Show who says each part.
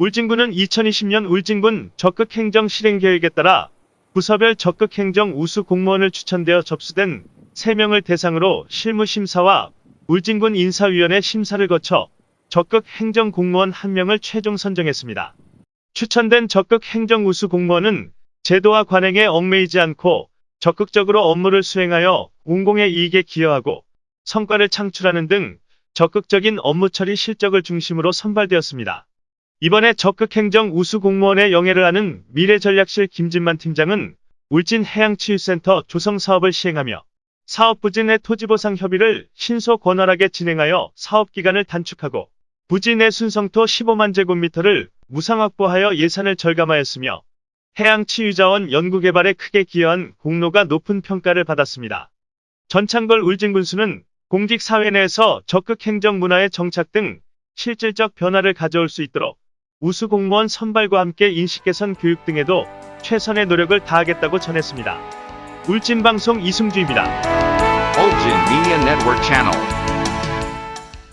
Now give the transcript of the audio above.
Speaker 1: 울진군은 2020년 울진군 적극행정 실행계획에 따라 부서별 적극행정 우수 공무원을 추천되어 접수된 3명을 대상으로 실무심사와 울진군 인사위원회 심사를 거쳐 적극행정 공무원 1명을 최종 선정했습니다. 추천된 적극행정 우수 공무원은 제도와 관행에 얽매이지 않고 적극적으로 업무를 수행하여 공공의 이익에 기여하고 성과를 창출하는 등 적극적인 업무 처리 실적을 중심으로 선발되었습니다. 이번에 적극행정 우수 공무원의 영예를 아는 미래전략실 김진만 팀장은 울진 해양치유센터 조성 사업을 시행하며 사업 내 토지보상 협의를 신속 원활하게 진행하여 사업 기간을 단축하고 내 순성토 15만 제곱미터를 무상 확보하여 예산을 절감하였으며 해양치유자원 연구개발에 크게 기여한 공로가 높은 평가를 받았습니다. 전창걸 울진군수는 공직사회 내에서 적극행정 문화의 정착 등 실질적 변화를 가져올 수 있도록 우수 공무원 선발과 함께 인식 개선 교육 등에도 최선의 노력을 다하겠다고 전했습니다. 울진방송 이승주입니다.